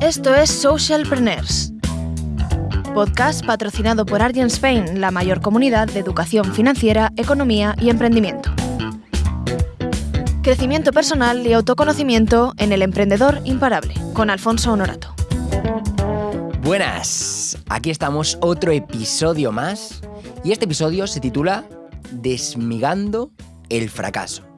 Esto es Socialpreneurs, podcast patrocinado por Argent Spain, la mayor comunidad de educación financiera, economía y emprendimiento. Crecimiento personal y autoconocimiento en el emprendedor imparable, con Alfonso Honorato. Buenas, aquí estamos otro episodio más y este episodio se titula Desmigando el fracaso.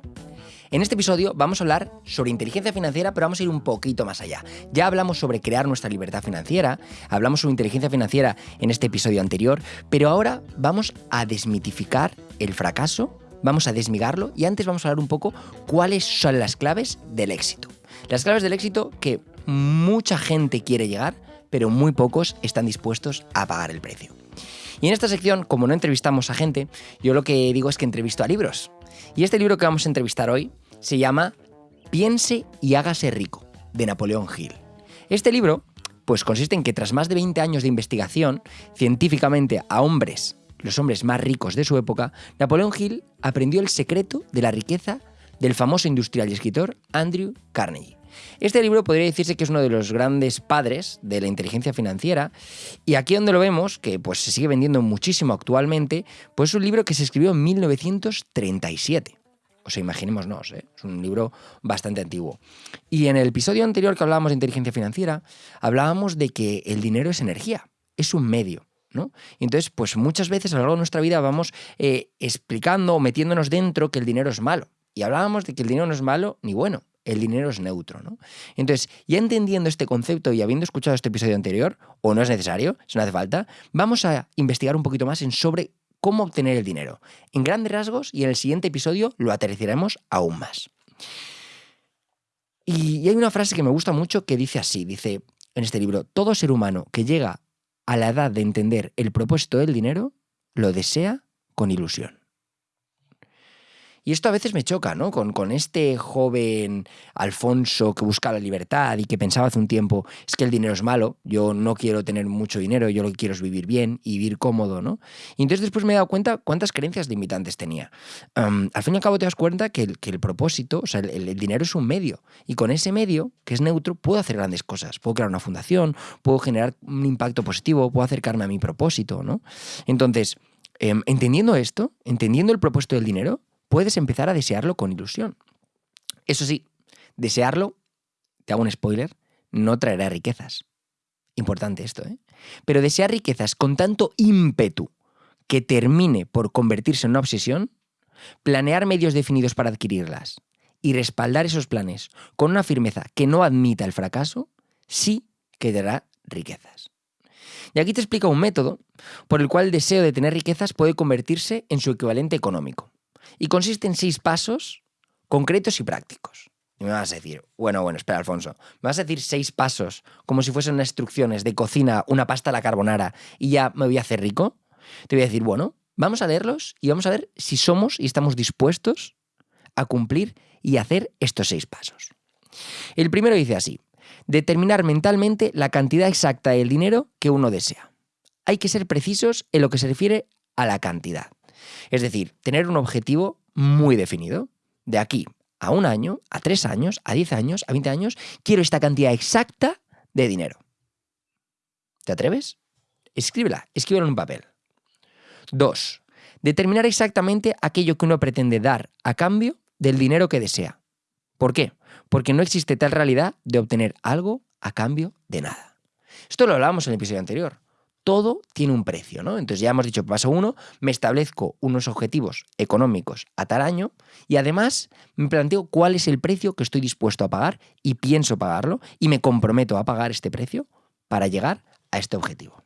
En este episodio vamos a hablar sobre inteligencia financiera, pero vamos a ir un poquito más allá. Ya hablamos sobre crear nuestra libertad financiera, hablamos sobre inteligencia financiera en este episodio anterior, pero ahora vamos a desmitificar el fracaso, vamos a desmigarlo y antes vamos a hablar un poco cuáles son las claves del éxito. Las claves del éxito que mucha gente quiere llegar, pero muy pocos están dispuestos a pagar el precio. Y en esta sección, como no entrevistamos a gente, yo lo que digo es que entrevisto a libros. Y este libro que vamos a entrevistar hoy se llama Piense y hágase rico, de Napoleón Hill. Este libro, pues consiste en que tras más de 20 años de investigación científicamente a hombres, los hombres más ricos de su época, Napoleón Hill aprendió el secreto de la riqueza del famoso industrial y escritor Andrew Carnegie. Este libro podría decirse que es uno de los grandes padres de la inteligencia financiera y aquí donde lo vemos, que pues se sigue vendiendo muchísimo actualmente, pues es un libro que se escribió en 1937. O sea, imaginémonos, ¿eh? es un libro bastante antiguo. Y en el episodio anterior que hablábamos de inteligencia financiera, hablábamos de que el dinero es energía, es un medio. ¿no? Entonces, pues muchas veces a lo largo de nuestra vida vamos eh, explicando o metiéndonos dentro que el dinero es malo. Y hablábamos de que el dinero no es malo ni bueno, el dinero es neutro. ¿no? Entonces, ya entendiendo este concepto y habiendo escuchado este episodio anterior, o no es necesario, si no hace falta, vamos a investigar un poquito más en sobre cómo obtener el dinero. En grandes rasgos y en el siguiente episodio lo aterrizaremos aún más. Y hay una frase que me gusta mucho que dice así, dice en este libro, todo ser humano que llega a la edad de entender el propósito del dinero, lo desea con ilusión. Y esto a veces me choca, ¿no? Con, con, este joven Alfonso que busca la libertad y que pensaba hace un tiempo, es que el dinero es malo, yo no quiero tener mucho dinero, yo lo que quiero es vivir bien y vivir cómodo, ¿no? Y entonces después me he dado cuenta cuántas creencias limitantes tenía. al fin y al cabo te das cuenta que el, que el propósito, o sea, el, el, dinero es un medio. Y con ese medio, que es neutro, puedo hacer grandes cosas. Puedo crear una fundación, puedo generar un impacto positivo, puedo acercarme a mi propósito, ¿no? Entonces, eh, entendiendo esto, entendiendo el propósito del dinero, puedes empezar a desearlo con ilusión. Eso sí, desearlo, te hago un spoiler, no traerá riquezas. Importante esto, ¿eh? Pero desear riquezas con tanto ímpetu que termine por convertirse en una obsesión, planear medios definidos para adquirirlas y respaldar esos planes con una firmeza que no admita el fracaso, sí que dará riquezas. Y aquí te explico un método por el cual el deseo de tener riquezas puede convertirse en su equivalente económico y consiste en seis pasos concretos y prácticos. Y me vas a decir, bueno, bueno, espera, Alfonso, me vas a decir seis pasos como si fuesen instrucciones de cocina, una pasta a la carbonara y ya me voy a hacer rico. Te voy a decir, bueno, vamos a leerlos y vamos a ver si somos y estamos dispuestos a cumplir y hacer estos seis pasos. El primero dice así, determinar mentalmente la cantidad exacta del dinero que uno desea. Hay que ser precisos en lo que se refiere a la cantidad. Es decir, tener un objetivo muy definido. De aquí a un año, a tres años, a diez años, a veinte años, quiero esta cantidad exacta de dinero. ¿Te atreves? Escríbela, escríbela en un papel. Dos, determinar exactamente aquello que uno pretende dar a cambio del dinero que desea. ¿Por qué? Porque no existe tal realidad de obtener algo a cambio de nada. Esto lo hablábamos en el episodio anterior todo tiene un precio, ¿no? Entonces ya hemos dicho, paso uno, me establezco unos objetivos económicos a tal año y además me planteo cuál es el precio que estoy dispuesto a pagar y pienso pagarlo y me comprometo a pagar este precio para llegar a este objetivo.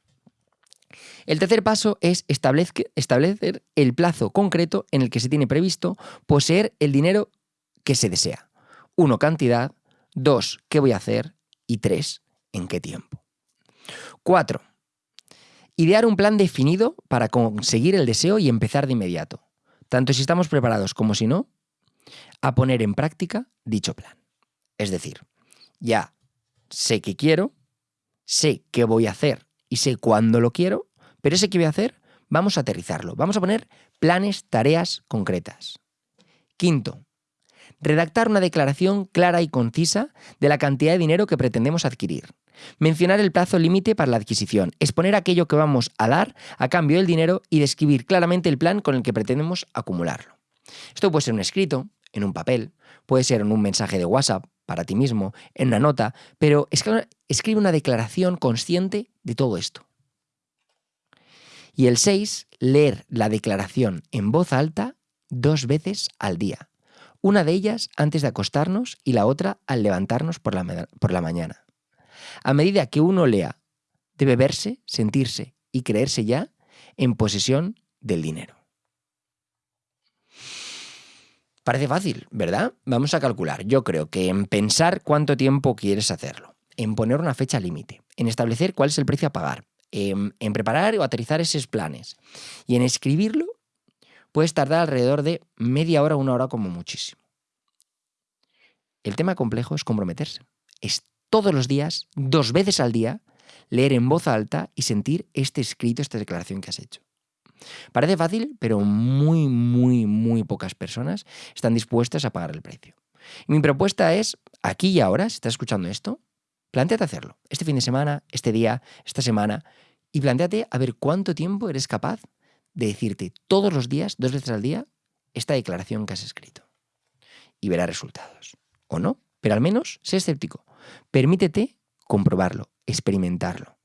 El tercer paso es establecer el plazo concreto en el que se tiene previsto poseer el dinero que se desea. Uno, cantidad. Dos, qué voy a hacer. Y tres, en qué tiempo. Cuatro, Idear un plan definido para conseguir el deseo y empezar de inmediato, tanto si estamos preparados como si no, a poner en práctica dicho plan. Es decir, ya sé qué quiero, sé qué voy a hacer y sé cuándo lo quiero, pero ese que voy a hacer vamos a aterrizarlo, vamos a poner planes, tareas concretas. Quinto, redactar una declaración clara y concisa de la cantidad de dinero que pretendemos adquirir. Mencionar el plazo límite para la adquisición, exponer aquello que vamos a dar a cambio del dinero y describir claramente el plan con el que pretendemos acumularlo. Esto puede ser un escrito, en un papel, puede ser en un mensaje de WhatsApp para ti mismo, en una nota, pero escribe una declaración consciente de todo esto. Y el 6, leer la declaración en voz alta dos veces al día. Una de ellas antes de acostarnos y la otra al levantarnos por la, por la mañana. A medida que uno lea, debe verse, sentirse y creerse ya en posesión del dinero. Parece fácil, ¿verdad? Vamos a calcular. Yo creo que en pensar cuánto tiempo quieres hacerlo, en poner una fecha límite, en establecer cuál es el precio a pagar, en, en, preparar o aterrizar esos planes y en escribirlo, puedes tardar alrededor de media hora una hora como muchísimo. El tema complejo es comprometerse. Es todos los días, dos veces al día, leer en voz alta y sentir este escrito, esta declaración que has hecho. Parece fácil, pero muy, muy, muy pocas personas están dispuestas a pagar el precio. mi propuesta es, aquí y ahora, si estás escuchando esto, planteate hacerlo. Este fin de semana, este día, esta semana, y planteate a ver cuánto tiempo eres capaz de decirte todos los días, dos veces al día, esta declaración que has escrito. Y verás resultados. O no, pero al menos sé escéptico. Permítete comprobarlo, experimentarlo.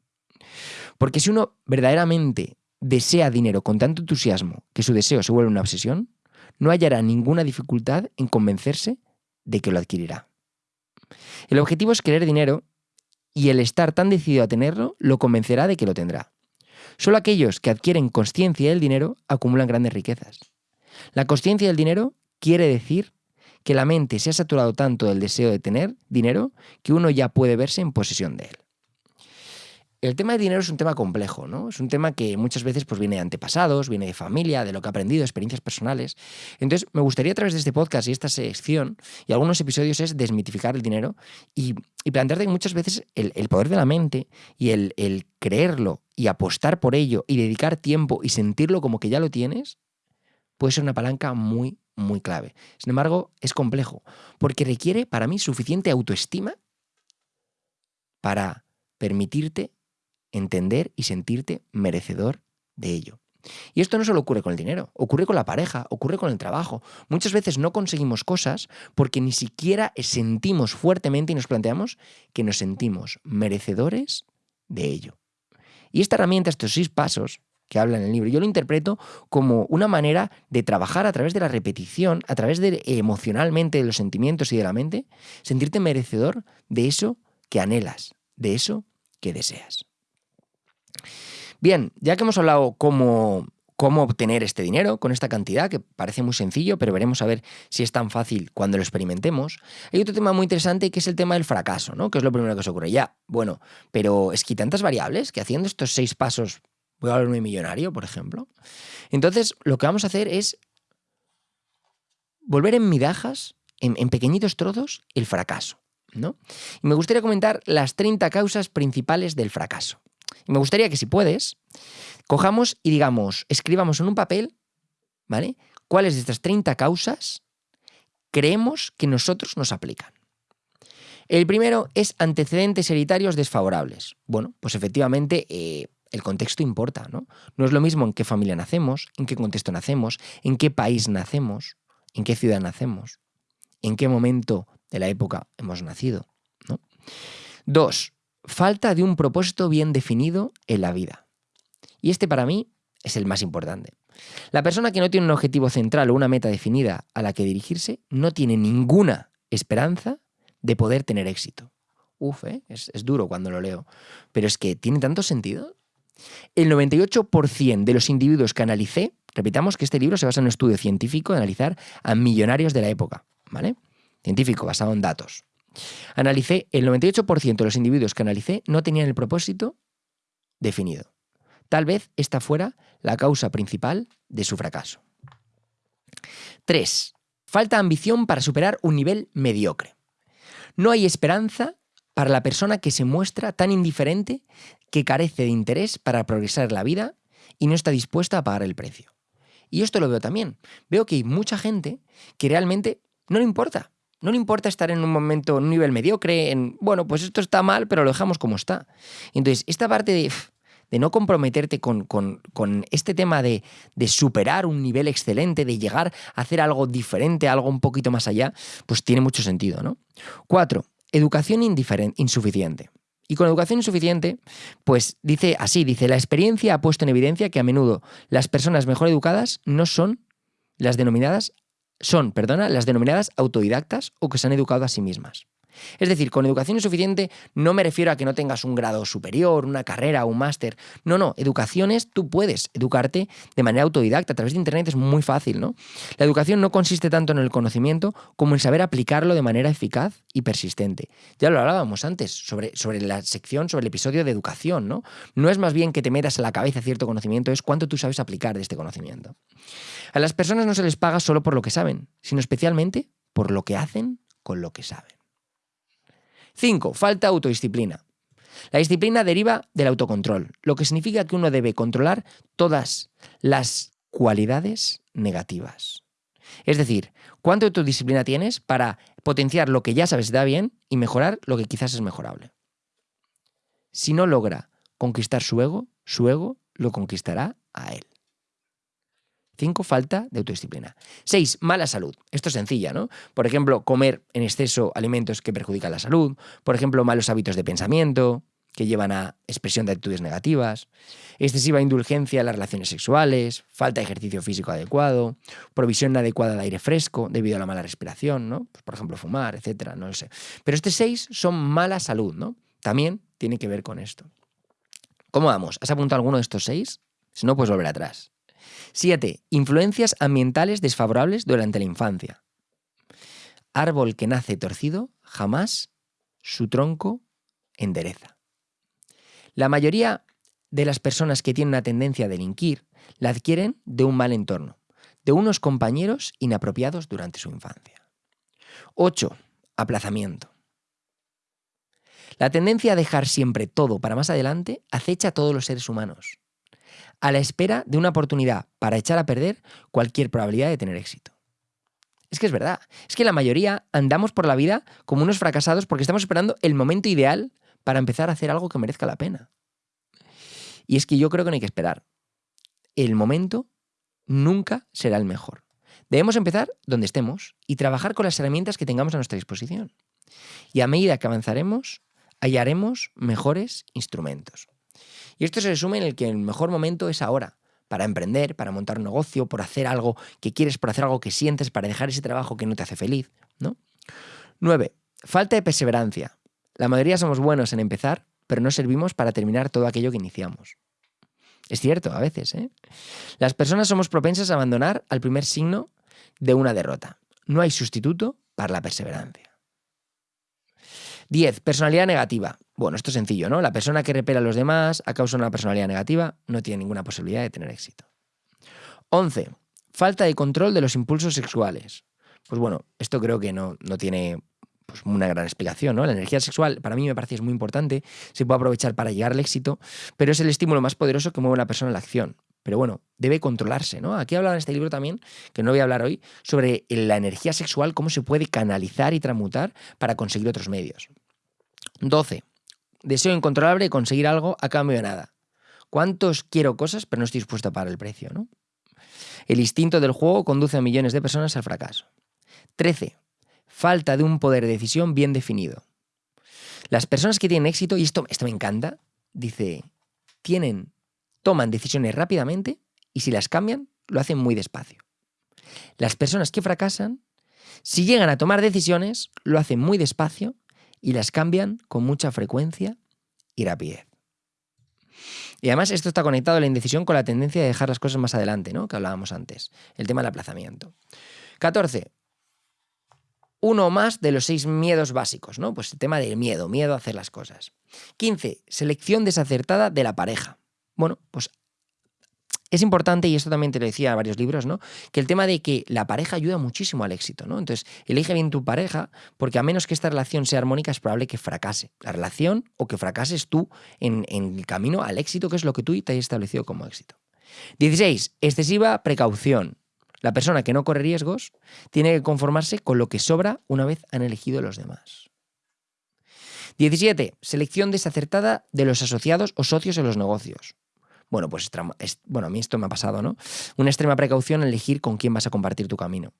Porque si uno verdaderamente desea dinero con tanto entusiasmo que su deseo se vuelve una obsesión, no hallará ninguna dificultad en convencerse de que lo adquirirá. El objetivo es querer dinero y el estar tan decidido a tenerlo lo convencerá de que lo tendrá. Solo aquellos que adquieren conciencia del dinero acumulan grandes riquezas. La conciencia del dinero quiere decir que la mente se ha saturado tanto del deseo de tener dinero que uno ya puede verse en posesión de él. El tema del dinero es un tema complejo, ¿no? Es un tema que muchas veces pues, viene de antepasados, viene de familia, de lo que ha aprendido, experiencias personales. Entonces, me gustaría a través de este podcast y esta sección y algunos episodios es desmitificar el dinero y, plantearte que muchas veces el, poder de la mente y el creerlo y apostar por ello y dedicar tiempo y sentirlo como que ya lo tienes, puede ser una palanca muy, muy clave. Sin embargo, es complejo, porque requiere para mí suficiente autoestima para permitirte entender y sentirte merecedor de ello. Y esto no solo ocurre con el dinero, ocurre con la pareja, ocurre con el trabajo. Muchas veces no conseguimos cosas porque ni siquiera sentimos fuertemente y nos planteamos que nos sentimos merecedores de ello. Y esta herramienta, estos seis pasos que habla en el libro, yo lo interpreto como una manera de trabajar a través de la repetición, a través de emocionalmente de los sentimientos y de la mente, sentirte merecedor de eso que anhelas, de eso que deseas. Bien, ya que hemos hablado cómo, cómo obtener este dinero con esta cantidad, que parece muy sencillo, pero veremos a ver si es tan fácil cuando lo experimentemos. Hay otro tema muy interesante que es el tema del fracaso, ¿no? Que es lo primero que se ocurre. Ya, bueno, pero es que tantas variables que haciendo estos seis pasos voy a volverme millonario, por ejemplo. Entonces, lo que vamos a hacer es volver en migajas, en, en pequeñitos trozos, el fracaso. ¿no? Y me gustaría comentar las 30 causas principales del fracaso. Y me gustaría que si puedes, cojamos y digamos, escribamos en un papel, ¿vale? ¿Cuáles de estas 30 causas creemos que nosotros nos aplican? El primero es antecedentes hereditarios desfavorables. Bueno, pues efectivamente eh, el contexto importa, ¿no? No es lo mismo en qué familia nacemos, en qué contexto nacemos, en qué país nacemos, en qué ciudad nacemos, en qué momento de la época hemos nacido, ¿no? Dos, falta de un propósito bien definido en la vida. Y este para mí es el más importante. La persona que no tiene un objetivo central o una meta definida a la que dirigirse no tiene ninguna esperanza de poder tener éxito. Uf, ¿eh? es, es duro cuando lo leo. Pero es que tiene tanto sentido. El 98% de los individuos que analicé, repitamos que este libro se basa en un estudio científico de analizar a millonarios de la época, ¿vale? Científico, basado en datos. Analicé, el 98% de los individuos que analicé no tenían el propósito definido. Tal vez esta fuera la causa principal de su fracaso. 3. Falta ambición para superar un nivel mediocre. No hay esperanza para la persona que se muestra tan indiferente que carece de interés para progresar en la vida y no está dispuesta a pagar el precio. Y esto lo veo también. Veo que hay mucha gente que realmente no le importa No le importa estar en un momento, en un nivel mediocre, en, bueno, pues esto está mal, pero lo dejamos como está. Entonces, esta parte de, de no comprometerte con, con, con este tema de, de, superar un nivel excelente, de llegar a hacer algo diferente, algo un poquito más allá, pues tiene mucho sentido, ¿no? Cuatro, educación insuficiente. Y con educación insuficiente, pues dice así, dice, la experiencia ha puesto en evidencia que a menudo las personas mejor educadas no son las denominadas, son, perdona, las denominadas autodidactas o que se han educado a sí mismas. Es decir, con educación insuficiente no me refiero a que no tengas un grado superior, una carrera, un máster. No, no, educación es, tú puedes educarte de manera autodidacta, a través de Internet es muy fácil, ¿no? La educación no consiste tanto en el conocimiento como en saber aplicarlo de manera eficaz y persistente. Ya lo hablábamos antes sobre, sobre la sección, sobre el episodio de educación, ¿no? No es más bien que te metas en la cabeza cierto conocimiento, es cuánto tú sabes aplicar de este conocimiento. A las personas no se les paga solo por lo que saben, sino especialmente por lo que hacen con lo que saben. 5. Falta autodisciplina. La disciplina deriva del autocontrol, lo que significa que uno debe controlar todas las cualidades negativas. Es decir, cuánta autodisciplina tienes para potenciar lo que ya sabes da bien y mejorar lo que quizás es mejorable. Si no logra conquistar su ego, su ego lo conquistará a él. 5. Falta de autodisciplina. 6. Mala salud. Esto es sencilla, ¿no? Por ejemplo, comer en exceso alimentos que perjudican la salud. Por ejemplo, malos hábitos de pensamiento que llevan a expresión de actitudes negativas, excesiva indulgencia en las relaciones sexuales, falta de ejercicio físico adecuado, provisión inadecuada de aire fresco debido a la mala respiración, ¿no? Pues, por ejemplo, fumar, etcétera, no lo sé. Pero este 6 son mala salud, ¿no? También tiene que ver con esto. ¿Cómo vamos? ¿Has apuntado alguno de estos seis? Si no, puedes volver atrás. 7. Influencias ambientales desfavorables durante la infancia. Árbol que nace torcido, jamás su tronco endereza. La mayoría de las personas que tienen una tendencia a delinquir la adquieren de un mal entorno, de unos compañeros inapropiados durante su infancia. 8. Aplazamiento. La tendencia a dejar siempre todo para más adelante acecha a todos los seres humanos a la espera de una oportunidad para echar a perder cualquier probabilidad de tener éxito. Es que es verdad, es que la mayoría andamos por la vida como unos fracasados porque estamos esperando el momento ideal para empezar a hacer algo que merezca la pena. Y es que yo creo que no hay que esperar. El momento nunca será el mejor. Debemos empezar donde estemos y trabajar con las herramientas que tengamos a nuestra disposición. Y a medida que avanzaremos, hallaremos mejores instrumentos. Y esto se resume en el que el mejor momento es ahora, para emprender, para montar un negocio, por hacer algo que quieres, por hacer algo que sientes, para dejar ese trabajo que no te hace feliz, ¿no? 9. Falta de perseverancia. La mayoría somos buenos en empezar, pero no servimos para terminar todo aquello que iniciamos. Es cierto, a veces, ¿eh? Las personas somos propensas a abandonar al primer signo de una derrota. No hay sustituto para la perseverancia. 10. Personalidad negativa. Bueno, esto es sencillo, ¿no? La persona que repela a los demás a causa de una personalidad negativa no tiene ninguna posibilidad de tener éxito. 11. Falta de control de los impulsos sexuales. Pues bueno, esto creo que no, no tiene pues, una gran explicación, ¿no? La energía sexual para mí me parece es muy importante, se puede aprovechar para llegar al éxito, pero es el estímulo más poderoso que mueve a la persona a la acción. Pero bueno, debe controlarse, ¿no? Aquí habla en este libro también, que no voy a hablar hoy, sobre la energía sexual, cómo se puede canalizar y transmutar para conseguir otros medios. 12 deseo incontrolable de conseguir algo a cambio de nada. ¿Cuántos quiero cosas pero no estoy dispuesto a pagar el precio? ¿no? El instinto del juego conduce a millones de personas al fracaso. 13. Falta de un poder de decisión bien definido. Las personas que tienen éxito, y esto, esto me encanta, dice, tienen, toman decisiones rápidamente y si las cambian, lo hacen muy despacio. Las personas que fracasan, si llegan a tomar decisiones, lo hacen muy despacio y las cambian con mucha frecuencia y rapidez. Y además esto está conectado a la indecisión con la tendencia de dejar las cosas más adelante, ¿no? Que hablábamos antes, el tema del aplazamiento. 14. Uno más de los seis miedos básicos, ¿no? Pues el tema del miedo, miedo a hacer las cosas. 15. Selección desacertada de la pareja. Bueno, pues es importante, y esto también te lo decía en varios libros, ¿no? Que el tema de que la pareja ayuda muchísimo al éxito, ¿no? Entonces, elige bien tu pareja, porque a menos que esta relación sea armónica, es probable que fracase la relación o que fracases tú en, el camino al éxito, que es lo que tú te has establecido como éxito. 16. Excesiva precaución. La persona que no corre riesgos tiene que conformarse con lo que sobra una vez han elegido los demás. 17. Selección desacertada de los asociados o socios en los negocios. Bueno, pues bueno, a mí esto me ha pasado, ¿no? Una extrema precaución en elegir con quién vas a compartir tu camino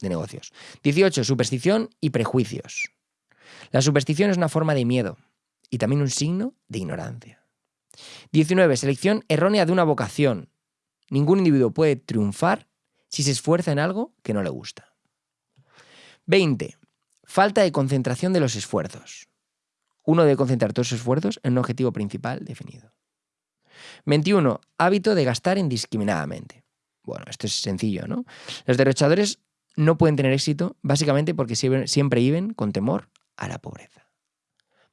de negocios. 18. Superstición y prejuicios. La superstición es una forma de miedo y también un signo de ignorancia. 19. Selección errónea de una vocación. Ningún individuo puede triunfar si se esfuerza en algo que no le gusta. 20. Falta de concentración de los esfuerzos. Uno debe concentrar todos sus esfuerzos en un objetivo principal definido. 21. Hábito de gastar indiscriminadamente. Bueno, esto es sencillo, ¿no? Los derrochadores no pueden tener éxito básicamente porque siempre viven con temor a la pobreza.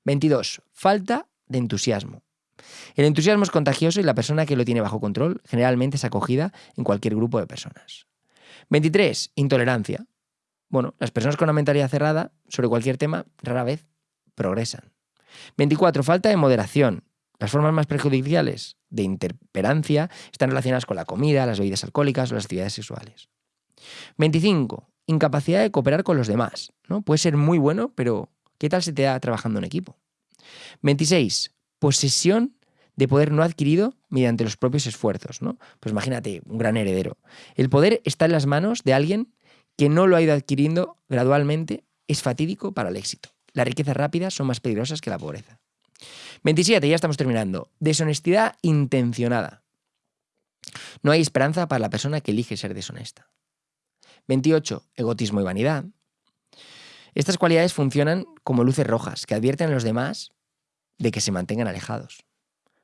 22. Falta de entusiasmo. El entusiasmo es contagioso y la persona que lo tiene bajo control generalmente es acogida en cualquier grupo de personas. 23. Intolerancia. Bueno, las personas con una mentalidad cerrada sobre cualquier tema rara vez progresan. 24. Falta de moderación. Las formas más perjudiciales de interperancia están relacionadas con la comida, las bebidas alcohólicas o las actividades sexuales. 25. Incapacidad de cooperar con los demás. ¿no? Puede ser muy bueno, pero ¿qué tal se te da trabajando en equipo? 26. Posesión de poder no adquirido mediante los propios esfuerzos. ¿no? Pues imagínate, un gran heredero. El poder está en las manos de alguien que no lo ha ido adquiriendo gradualmente, es fatídico para el éxito. Las riquezas rápidas son más peligrosas que la pobreza. 27, ya estamos terminando. Deshonestidad intencionada. No hay esperanza para la persona que elige ser deshonesta. 28. Egotismo y vanidad. Estas cualidades funcionan como luces rojas que advierten a los demás de que se mantengan alejados.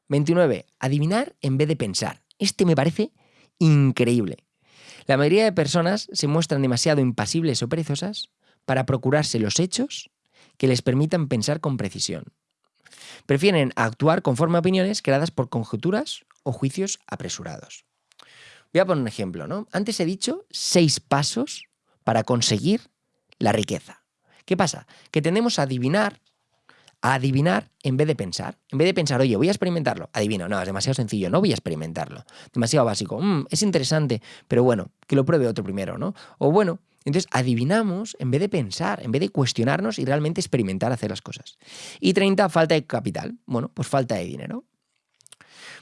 29. Adivinar en vez de pensar. Este me parece increíble. La mayoría de personas se muestran demasiado impasibles o perezosas para procurarse los hechos que les permitan pensar con precisión. Prefieren actuar conforme a opiniones creadas por conjeturas o juicios apresurados. Voy a poner un ejemplo, ¿no? Antes he dicho seis pasos para conseguir la riqueza. ¿Qué pasa? Que tendemos a adivinar, a adivinar en vez de pensar. En vez de pensar, oye, voy a experimentarlo. Adivino, no, es demasiado sencillo, no voy a experimentarlo. Demasiado básico. Mm, es interesante, pero bueno, que lo pruebe otro primero, ¿no? O bueno, entonces adivinamos en vez de pensar, en vez de cuestionarnos y realmente experimentar hacer las cosas. Y 30, falta de capital. Bueno, pues falta de dinero.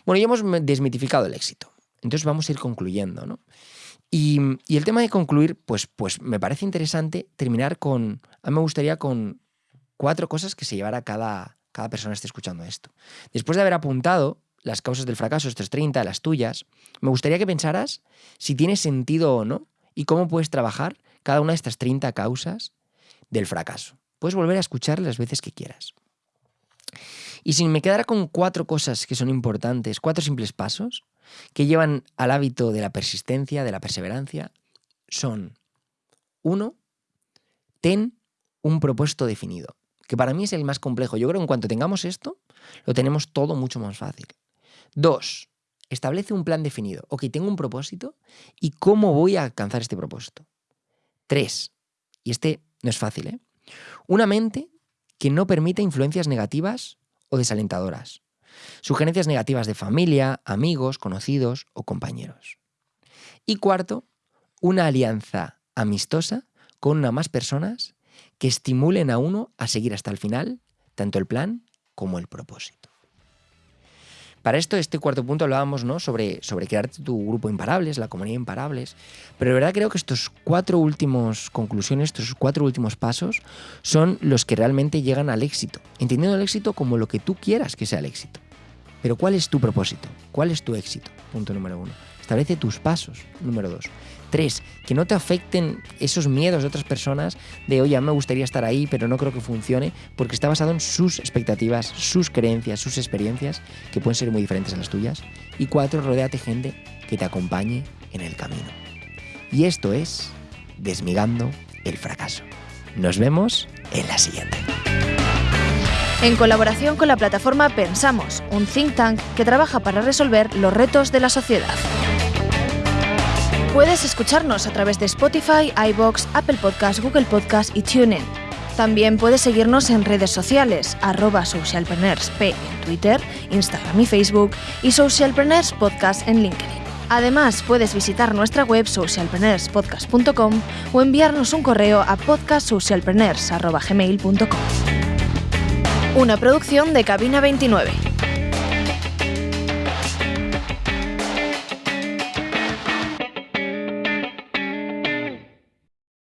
Bueno, ya hemos desmitificado el éxito. Entonces vamos a ir concluyendo, ¿no? Y, el tema de concluir, pues, pues me parece interesante terminar con, a mí me gustaría con cuatro cosas que se llevara cada, cada persona que esté escuchando esto. Después de haber apuntado las causas del fracaso, estos 30, las tuyas, me gustaría que pensaras si tiene sentido o no y cómo puedes trabajar cada una de estas 30 causas del fracaso. Puedes volver a escuchar las veces que quieras. Y si me quedara con cuatro cosas que son importantes, cuatro simples pasos que llevan al hábito de la persistencia, de la perseverancia, son, uno, ten un propósito definido, que para mí es el más complejo. Yo creo que en cuanto tengamos esto, lo tenemos todo mucho más fácil. Dos, establece un plan definido. Ok, tengo un propósito y cómo voy a alcanzar este propósito. Tres, y este no es fácil, ¿eh? Una mente que no permita influencias negativas o desalentadoras. Sugerencias negativas de familia, amigos, conocidos o compañeros. Y cuarto, una alianza amistosa con una más personas que estimulen a uno a seguir hasta el final tanto el plan como el propósito. Para esto, este cuarto punto hablábamos ¿no? sobre, sobre crear tu grupo Imparables, la comunidad Imparables, pero de verdad creo que estos cuatro últimos conclusiones, estos cuatro últimos pasos, son los que realmente llegan al éxito, entendiendo el éxito como lo que tú quieras que sea el éxito. Pero ¿cuál es tu propósito? ¿Cuál es tu éxito? Punto número uno. Establece tus pasos. Número dos. Tres, que no te afecten esos miedos de otras personas de, oye, a mí me gustaría estar ahí, pero no creo que funcione, porque está basado en sus expectativas, sus creencias, sus experiencias, que pueden ser muy diferentes a las tuyas. Y cuatro, rodéate gente que te acompañe en el camino. Y esto es Desmigando el fracaso. Nos vemos en la siguiente. En colaboración con la plataforma Pensamos, un think tank que trabaja para resolver los retos de la sociedad. Puedes escucharnos a través de Spotify, iBox, Apple Podcasts, Google Podcasts y TuneIn. También puedes seguirnos en redes sociales, arroba socialpreneursp en Twitter, Instagram y Facebook y Socialpreneurs Podcast en LinkedIn. Además, puedes visitar nuestra web socialpreneurspodcast.com o enviarnos un correo a podcastsocialpreneurs.gmail.com. Una producción de Cabina 29.